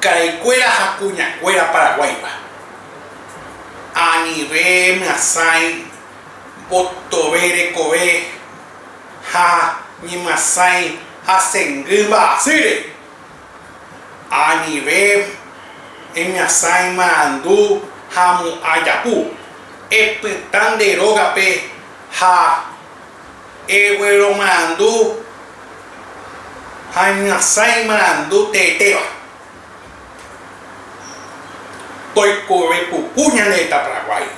Caraicuera jacuñacuera paraguayba. Anibé, masai, botobere, cobe, ja, ni masai, jasenguba, sire. Anibé, emasai, mandú, jamu, ayapú. Epetan de rogape, ja, eguero, mandú, Ranhassaimaran do Teteo. Toicorico Cunhaneta Paraguai.